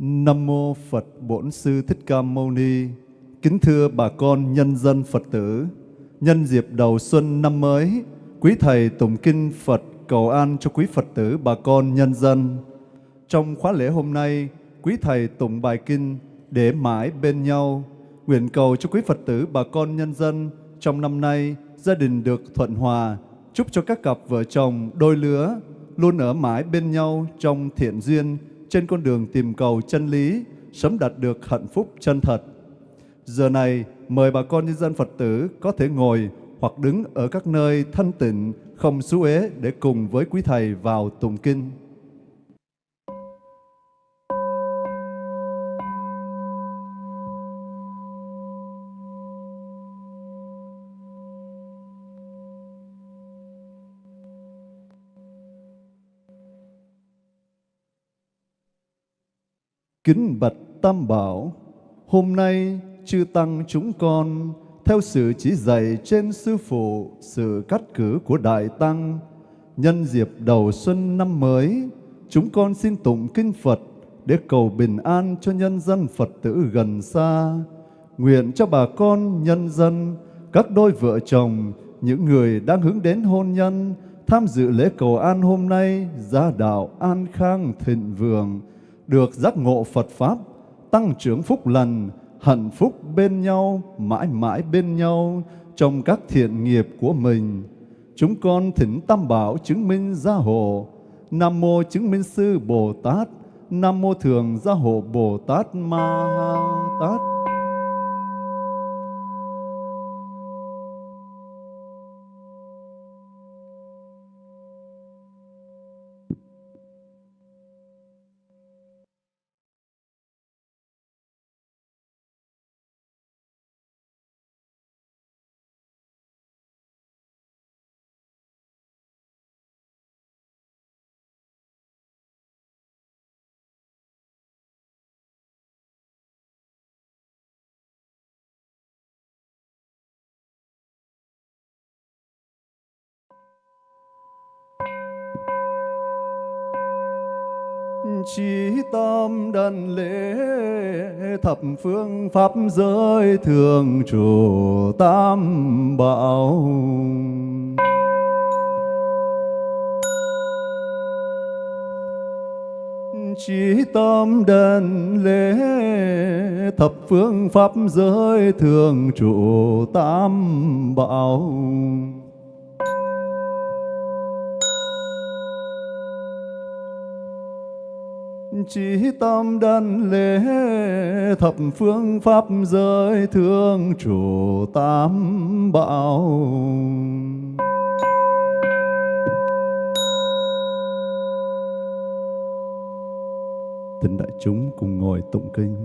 Nam mô Phật Bổn Sư Thích Ca Mâu Ni. Kính thưa bà con nhân dân Phật tử, nhân dịp đầu xuân năm mới, quý thầy tụng kinh Phật cầu an cho quý Phật tử bà con nhân dân. Trong khóa lễ hôm nay, quý thầy tụng bài kinh để mãi bên nhau, nguyện cầu cho quý Phật tử bà con nhân dân trong năm nay gia đình được thuận hòa, chúc cho các cặp vợ chồng đôi lứa luôn ở mãi bên nhau trong thiện duyên trên con đường tìm cầu chân lý, sớm đạt được hạnh phúc chân thật. Giờ này, mời bà con nhân dân Phật tử có thể ngồi hoặc đứng ở các nơi thanh tịnh, không xú ế để cùng với quý Thầy vào tụng kinh. Kính bạch Tam Bảo, hôm nay chư Tăng chúng con theo sự chỉ dạy trên Sư Phụ, sự cắt cử của Đại Tăng, nhân dịp đầu xuân năm mới, chúng con xin tụng kinh Phật để cầu bình an cho nhân dân Phật tử gần xa. Nguyện cho bà con, nhân dân, các đôi vợ chồng, những người đang hướng đến hôn nhân, tham dự lễ cầu an hôm nay, gia đạo an khang thịnh vượng, được giác ngộ Phật Pháp, tăng trưởng phúc lành, hạnh phúc bên nhau, mãi mãi bên nhau trong các thiện nghiệp của mình. Chúng con thỉnh Tam Bảo chứng minh gia hộ, Nam Mô chứng minh sư Bồ Tát, Nam Mô Thường gia hộ Bồ Tát Ma Tát. Chí tâm đần lễ, thập phương pháp giới thường trụ tam bảo. Chí tâm đần lễ, thập phương pháp giới thường trụ tam bảo. Chỉ tâm đan lễ thập phương pháp giới thương chủ tam bảo. Tình đại chúng cùng ngồi tụng kinh.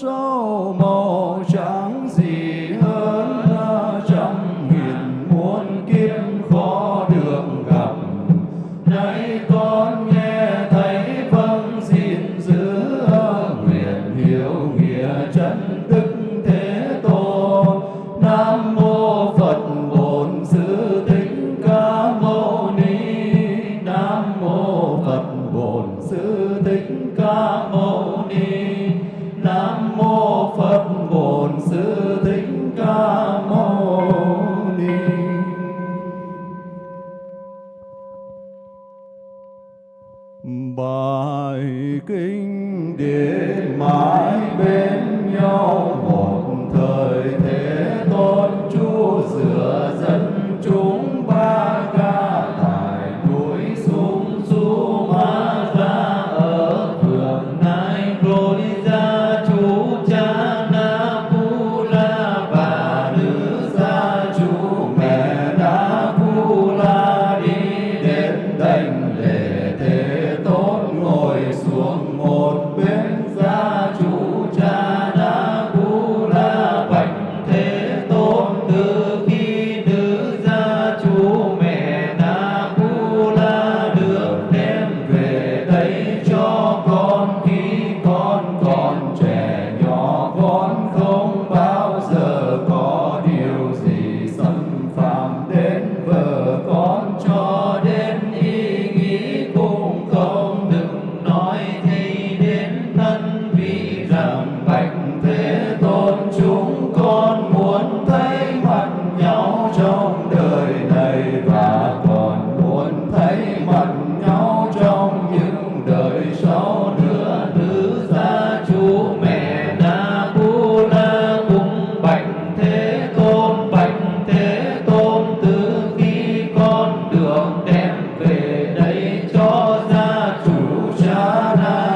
Sâu màu chẳng gì hơn Radha.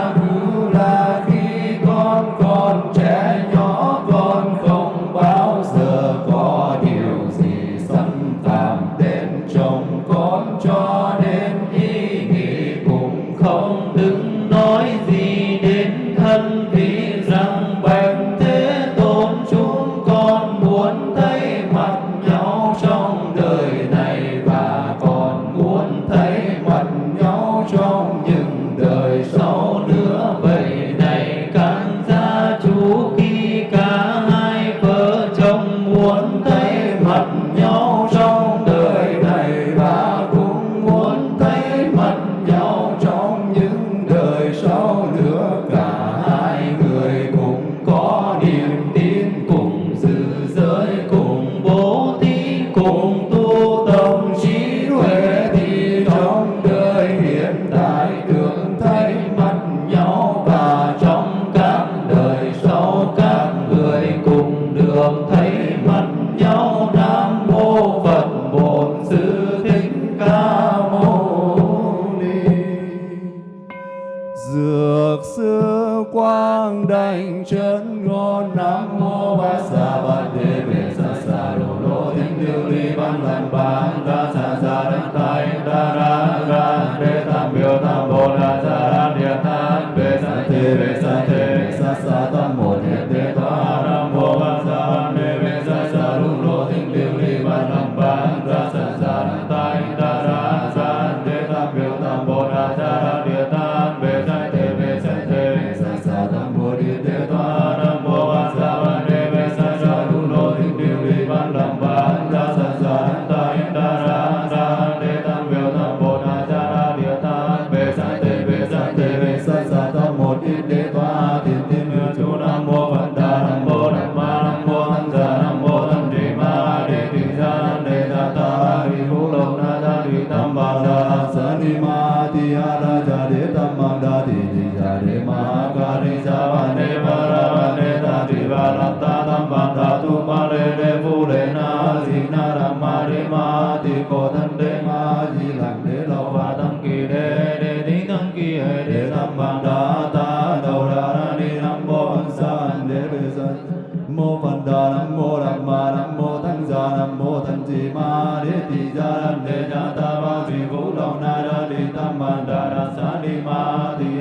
Bye. Sani Mati Aradari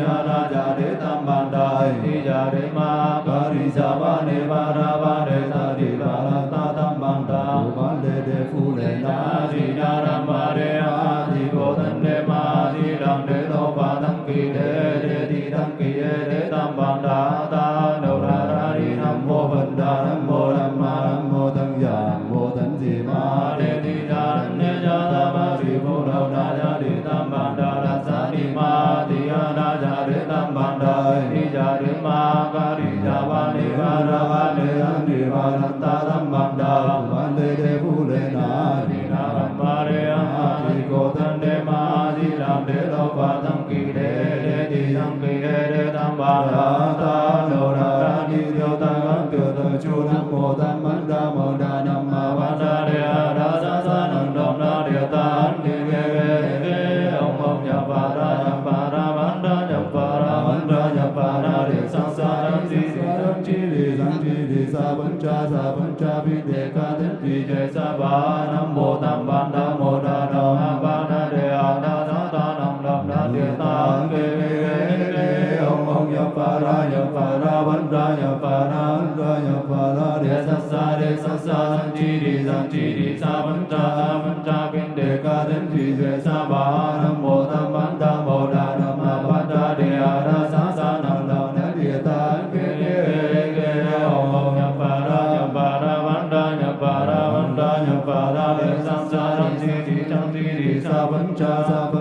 राजा ना chu nam mô tam bát đa mô đa nam ma ba đa đề a đa sa sa nâng đồng đa đề ta an đi ge ge ge ông ông nhập Ba đa nhập Ba đa bán đa nhập và đa bán đa nhập và đa đề sang sa đăng di Sa đăng chi di đăng chi di sa vấn cha sa vấn cha vi đề ca thiết vi Đề sa ba nam mô tam bát đa sa văn Cha Sa văn Cha kinh đề ca đến thủy duệ sa Ba nam mô tam văn ta mô đà nam ma văn tra đề a đa sa sa nam đà na địa ta kê đề kê ông ông nhập bà ra nhập bà ra văn ra nhập bà ra văn ra nhập bà ra đề sa sa sa văn tra sa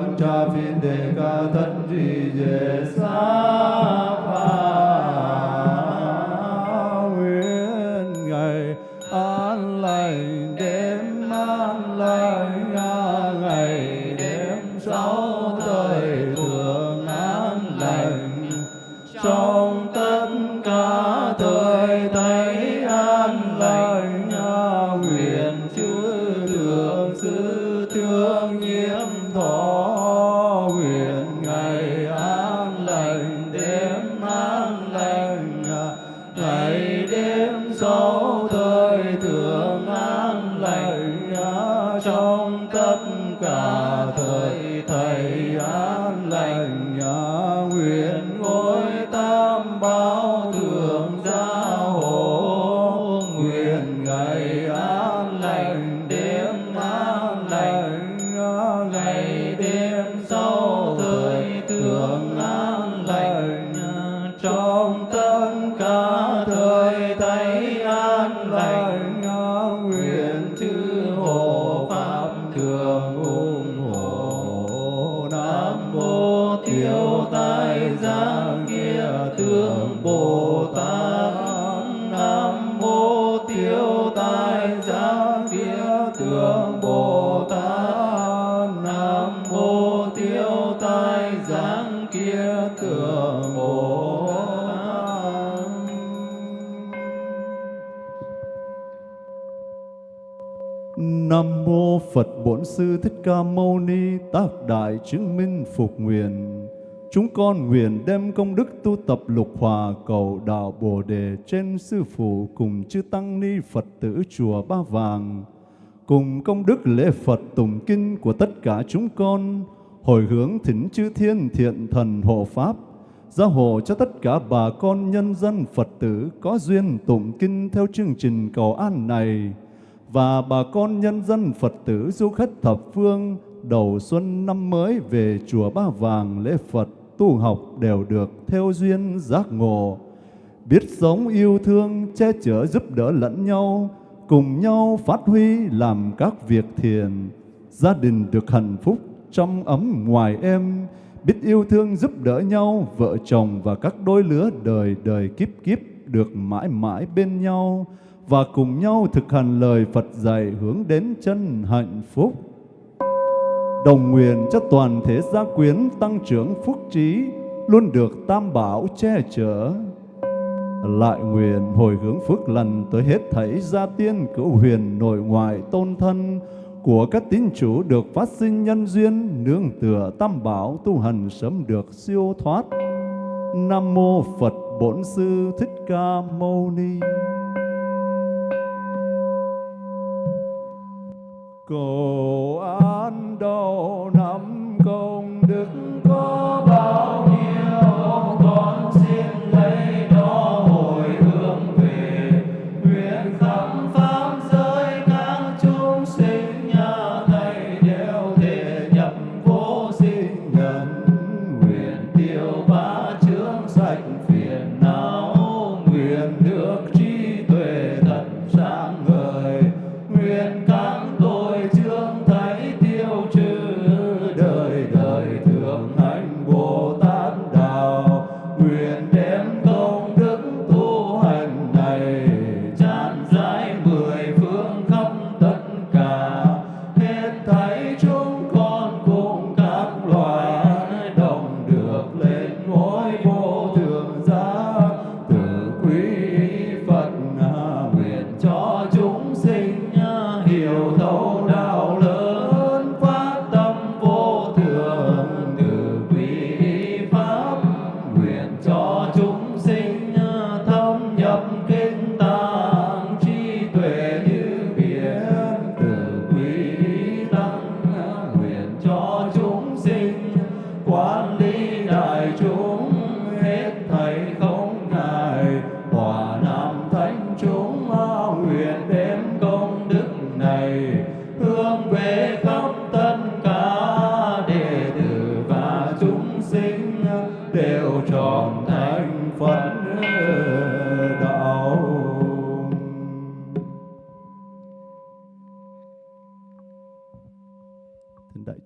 Nam mô Phật Bổn Sư Thích Ca Mâu Ni Tác Đại chứng minh phục nguyện. Chúng con nguyện đem công đức tu tập lục hòa cầu đạo Bồ Đề trên Sư Phụ cùng chư Tăng Ni Phật tử Chùa Ba Vàng, cùng công đức lễ Phật tụng kinh của tất cả chúng con, hồi hướng thỉnh chư thiên thiện thần hộ Pháp, gia hộ cho tất cả bà con nhân dân Phật tử có duyên tụng kinh theo chương trình cầu an này, và bà con nhân dân Phật tử du khách thập phương đầu xuân năm mới về chùa Ba Vàng lễ Phật tu học đều được theo duyên giác ngộ, biết sống yêu thương, che chở giúp đỡ lẫn nhau, cùng nhau phát huy làm các việc thiện, gia đình được hạnh phúc trong ấm ngoài em, biết yêu thương giúp đỡ nhau, vợ chồng và các đôi lứa đời đời kiếp kiếp được mãi mãi bên nhau và cùng nhau thực hành lời Phật dạy hướng đến chân hạnh phúc. Đồng nguyện cho toàn thể gia quyến tăng trưởng phúc trí, luôn được tam bảo che chở. Lại nguyện hồi hướng phước lành tới hết thảy gia tiên cửu huyền nội ngoại tôn thân của các tín chủ được phát sinh nhân duyên nương tựa tam bảo tu hành sớm được siêu thoát. Nam mô Phật Bổn Sư Thích Ca Mâu Ni. Cầu an đau năm công đức.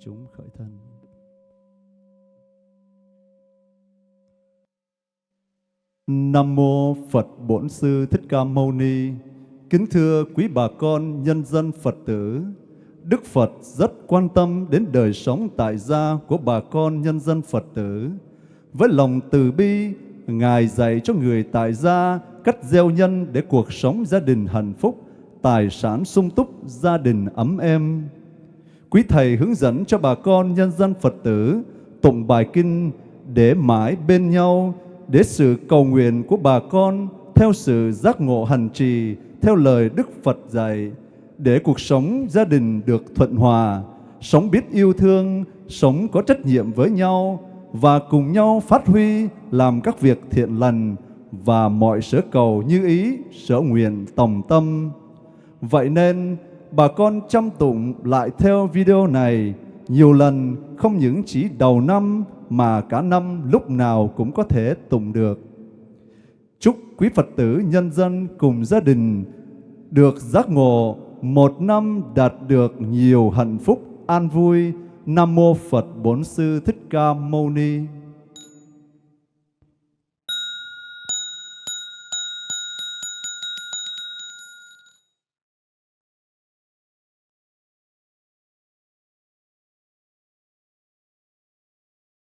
Chúng khởi thân. Nam mô Phật Bổn Sư Thích Ca Mâu Ni. Kính thưa quý bà con nhân dân Phật tử, Đức Phật rất quan tâm đến đời sống tại gia của bà con nhân dân Phật tử. Với lòng từ bi, Ngài dạy cho người tại gia cách gieo nhân để cuộc sống gia đình hạnh phúc, tài sản sung túc, gia đình ấm êm. Quý Thầy hướng dẫn cho bà con nhân dân Phật tử tụng bài kinh để mãi bên nhau, để sự cầu nguyện của bà con theo sự giác ngộ hành trì, theo lời Đức Phật dạy, để cuộc sống gia đình được thuận hòa, sống biết yêu thương, sống có trách nhiệm với nhau và cùng nhau phát huy làm các việc thiện lành và mọi sở cầu như ý, sở nguyện tòng tâm. Vậy nên, bà con chăm tụng lại theo video này nhiều lần, không những chỉ đầu năm mà cả năm lúc nào cũng có thể tụng được. Chúc quý Phật tử nhân dân cùng gia đình được giác ngộ một năm đạt được nhiều hạnh phúc an vui. Nam mô Phật Bổn Sư Thích Ca Mâu Ni.